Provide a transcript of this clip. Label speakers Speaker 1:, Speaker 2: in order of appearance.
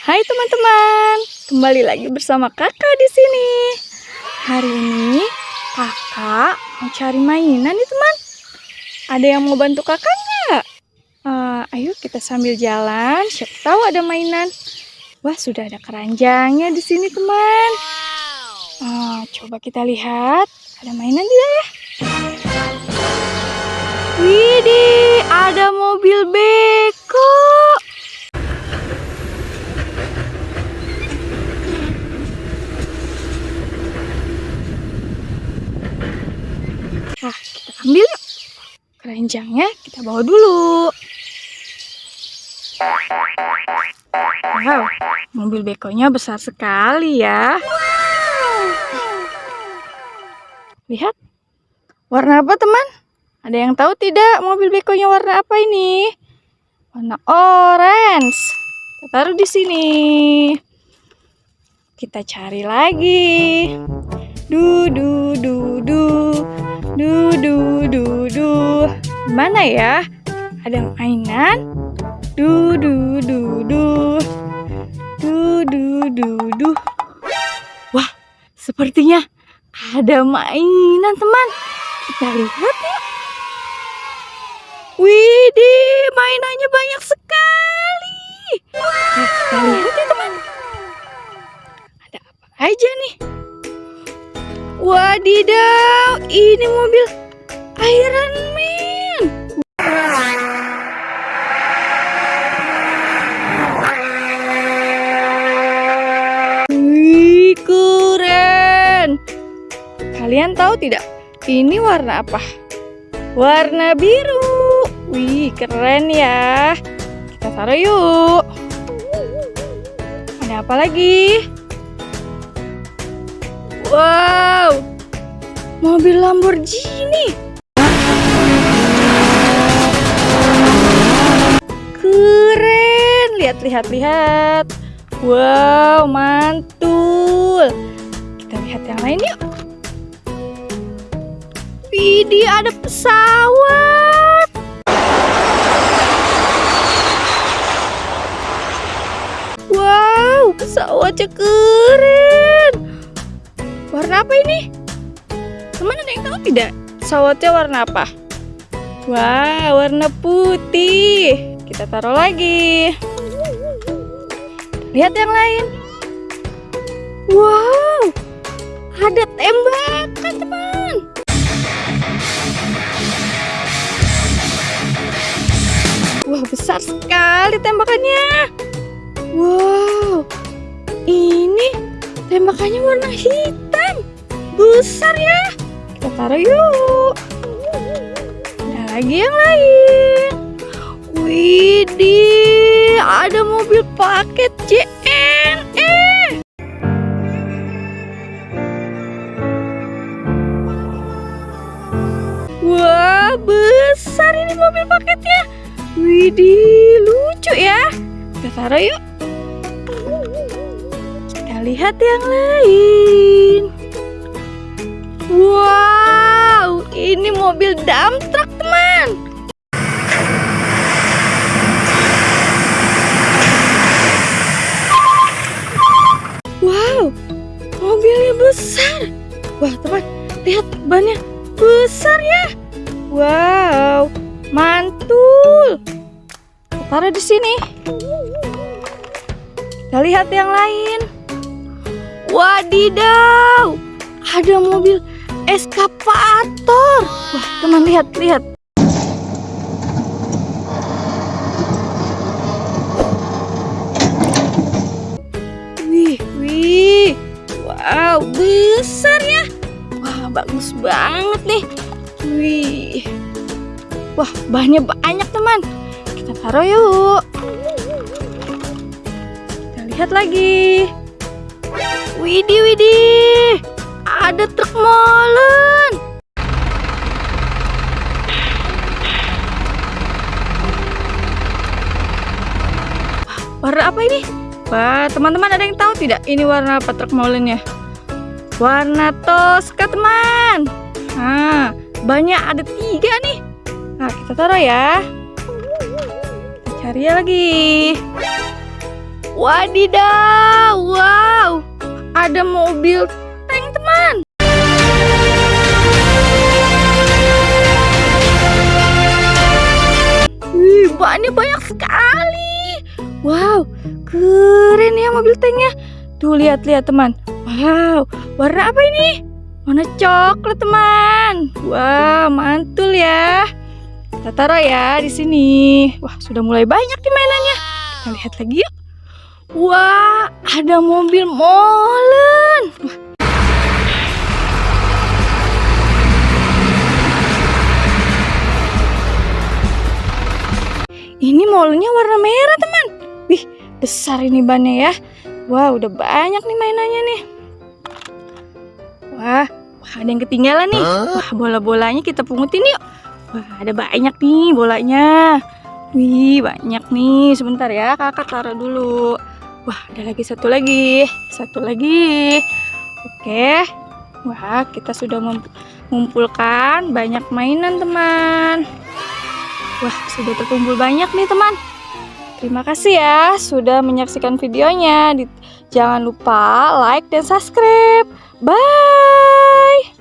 Speaker 1: Hai teman-teman, kembali lagi bersama kakak di sini. Hari ini kakak mau cari mainan nih teman. Ada yang mau bantu kakak nggak? Uh, ayo kita sambil jalan, siapa tahu ada mainan. Wah sudah ada keranjangnya di sini teman. Uh, coba kita lihat, ada mainan tidak ya? Ambil yuk. Keranjangnya kita bawa dulu. Wow, mobil bekonya besar sekali ya. Lihat, warna apa teman? Ada yang tahu tidak mobil bekonya warna apa ini? Warna orange. Kita taruh di sini. Kita cari lagi. Du du du du. Du du du du. Mana ya? Ada mainan? Du du du du. Du du du du. Wah, sepertinya ada mainan, teman. Kita lihat ya. Widih, mainannya banyak sekali. Nah, kita lihat ya, teman. Ada apa aja nih? Wadidaw, ini mobil Iron Man. Wih, keren. Kalian tahu tidak? Ini warna apa? Warna biru. Wih, keren ya. Kita taruh yuk. Ada apa lagi? Wow, mobil Lamborghini. Keren, lihat, lihat, lihat. Wow, mantul. Kita lihat yang lain yuk. Widih, ada pesawat. Wow, pesawatnya keren. Warna apa ini? Teman ada yang tahu tidak? Pesawatnya warna apa? Wah, warna putih. Kita taruh lagi. Lihat yang lain. Wow, ada tembakan teman. Wah, besar sekali tembakannya. Wow, ini tembakannya warna hitam. Besar ya. Kita taruh yuk. Ada lagi yang lain. Widih, ada mobil paket JNE. Wah, besar ini mobil paketnya. Widih, lucu ya. Kita taruh yuk. Kita lihat yang lain. Besar. Wah, teman, lihat bannya besar ya. Wow, mantul. Taruh di sini. Kita lihat yang lain. Wadidaw, ada mobil eskavator. Wah, teman lihat, lihat. Bagus banget nih. Wih. Wah, banyak banyak, teman. Kita taruh yuk. Kita lihat lagi. Widih, widih. Ada truk molen. Warna apa ini? Wah, teman-teman ada yang tahu tidak? Ini warna apa truk molennya? Warna Tosca, teman. Nah, banyak ada tiga nih. Nah, kita taruh ya. Kita cari ya lagi. Wadidaw, wow, ada mobil tank teman. Wih, bannya banyak sekali. Wow, keren ya mobil tanknya. Tuh lihat-lihat teman. Wow, warna apa ini? Warna coklat teman. Wah, mantul ya. Kita taruh ya di sini. Wah, sudah mulai banyak nih mainannya. Kita lihat lagi yuk. Wah, ada mobil molen. Ini molennya warna merah, teman. Wih, besar ini bannya ya. Wah, udah banyak nih mainannya nih. Wah, wah ada yang ketinggalan nih. Wah, bola-bolanya kita pungutin yuk. Wah, ada banyak nih bolanya. Wih, banyak nih. Sebentar ya, kakak taruh dulu. Wah, ada lagi satu lagi. Satu lagi. Oke. Wah, kita sudah mengumpulkan banyak mainan, teman. Wah, sudah terkumpul banyak nih, teman. Terima kasih ya sudah menyaksikan videonya. Jangan lupa like dan subscribe. Bye.